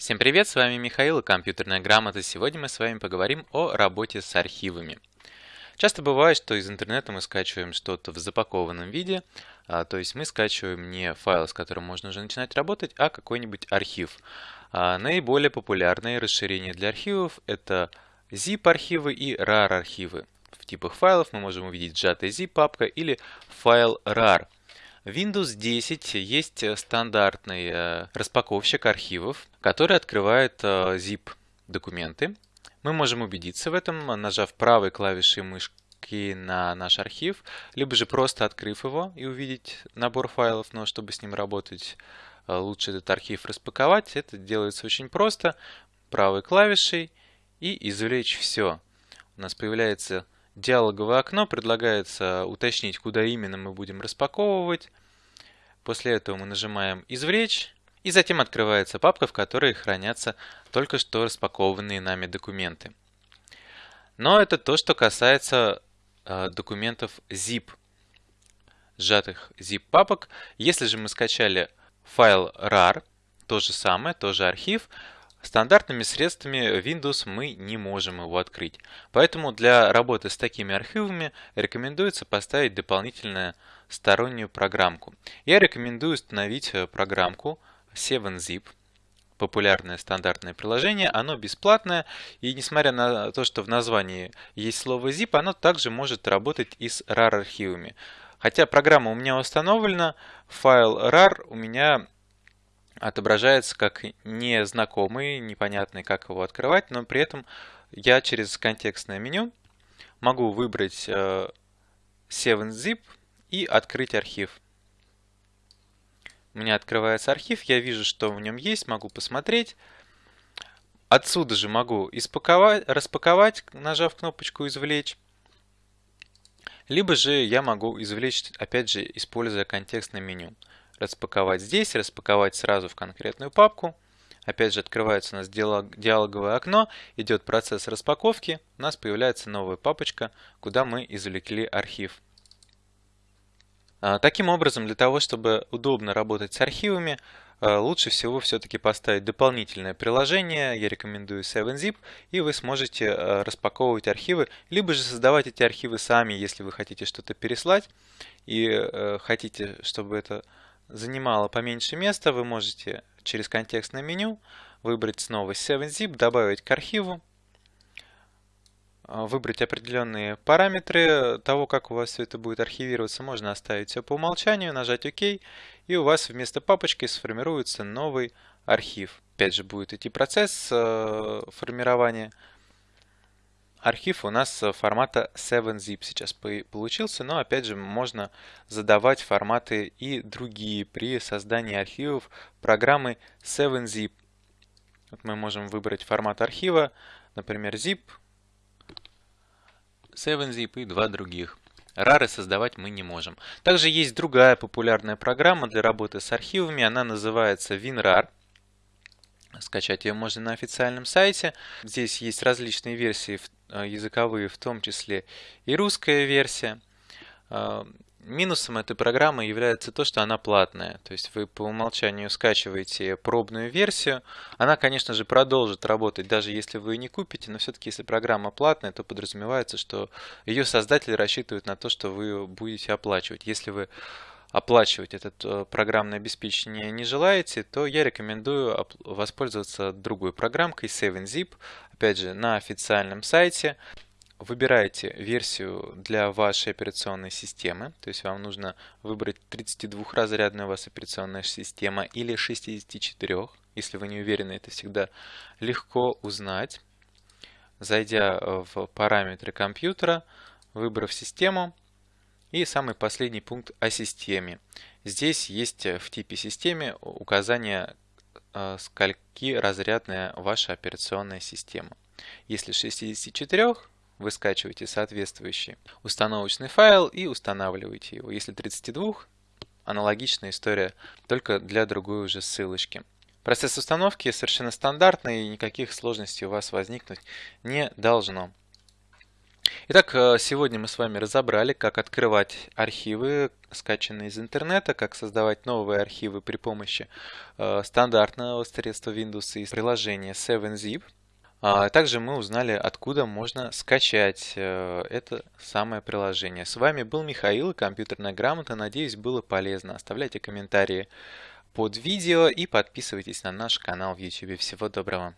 Всем привет, с вами Михаил и компьютерная грамота. Сегодня мы с вами поговорим о работе с архивами. Часто бывает, что из интернета мы скачиваем что-то в запакованном виде, а, то есть мы скачиваем не файл, с которым можно уже начинать работать, а какой-нибудь архив. А, наиболее популярные расширения для архивов это zip-архивы и rar-архивы. В типах файлов мы можем увидеть сжатая zip папка или файл rar. Windows 10 есть стандартный распаковщик архивов, который открывает zip документы. Мы можем убедиться в этом, нажав правой клавишей мышки на наш архив, либо же просто открыв его и увидеть набор файлов, но чтобы с ним работать, э, лучше этот архив распаковать. Это делается очень просто, правой клавишей и извлечь все. У нас появляется диалоговое окно, предлагается уточнить, куда именно мы будем распаковывать. После этого мы нажимаем «Извлечь», и затем открывается папка, в которой хранятся только что распакованные нами документы. Но это то, что касается э, документов zip, сжатых zip папок. Если же мы скачали файл rar, то же самое, тоже архив, стандартными средствами Windows мы не можем его открыть. Поэтому для работы с такими архивами рекомендуется поставить дополнительную стороннюю программку. Я рекомендую установить э, программку 7zip, популярное стандартное приложение, оно бесплатное, и несмотря на то, что в названии есть слово zip, оно также может работать и с RAR архивами. Хотя программа у меня установлена, файл RAR у меня отображается как незнакомый, непонятный, как его открывать, но при этом я через контекстное меню могу выбрать 7zip э, и открыть архив. У меня открывается архив, я вижу, что в нем есть, могу посмотреть. Отсюда же могу испаковать, распаковать, нажав кнопочку «Извлечь». Либо же я могу извлечь, опять же, используя контекстное меню. Распаковать здесь, распаковать сразу в конкретную папку. Опять же, открывается у нас диалоговое окно, идет процесс распаковки, у нас появляется новая папочка, куда мы извлекли архив. А, таким образом, для того, чтобы удобно работать с архивами, а, лучше всего все-таки поставить дополнительное приложение, я рекомендую 7zip, и вы сможете а, распаковывать архивы, либо же создавать эти архивы сами, если вы хотите что-то переслать, и э, хотите, чтобы это занимало поменьше места, вы можете через контекстное меню выбрать снова 7zip, добавить к архиву, а, выбрать определенные параметры того, как у вас все это будет архивироваться. Можно оставить все по умолчанию, нажать ОК, и у вас вместо папочки сформируется новый архив. Опять же будет идти процесс э, формирования. Архив у нас формата 7zip сейчас получился, но опять же можно задавать форматы и другие при создании архивов программы 7zip. Вот мы можем выбрать формат архива, например, zip, 7zip и два других. Рары создавать мы не можем. Также есть другая популярная программа для работы с архивами. Она называется WinRAR. Скачать ее можно на официальном сайте. Здесь есть различные версии э, языковые, в том числе и русская версия. Э, Минусом этой программы является то, что она платная. То есть вы по умолчанию скачиваете пробную версию. Она, конечно же, продолжит работать, даже если вы не купите, но все-таки если программа платная, то подразумевается, что ее создатели рассчитывают на то, что вы будете оплачивать. Если вы оплачивать это э, программное обеспечение не желаете, то я рекомендую воспользоваться другой программкой 7zip, опять же, на официальном сайте. Выбираете версию для вашей операционной системы, то есть вам нужно выбрать 32-разрядная у вас операционная система или 64, если вы не уверены, это всегда легко узнать. Зайдя в параметры компьютера, выбрав систему и самый последний пункт о системе. Здесь есть в типе системы указание, э, скольки разрядная ваша операционная система. Если 64, вы скачиваете соответствующий установочный файл и устанавливаете его. Если 32, аналогичная история, только для другой уже ссылочки. Процесс установки совершенно стандартный и никаких сложностей у вас возникнуть не должно. Итак, э, сегодня мы с вами разобрали, как открывать архивы, скачанные из интернета, как создавать новые архивы при помощи э, стандартного средства Windows и приложения 7zip. А также мы узнали, откуда можно скачать э, это самое приложение. С вами был Михаил компьютерная грамота. Надеюсь, было полезно. Оставляйте комментарии под видео и подписывайтесь на наш канал в YouTube. Всего доброго!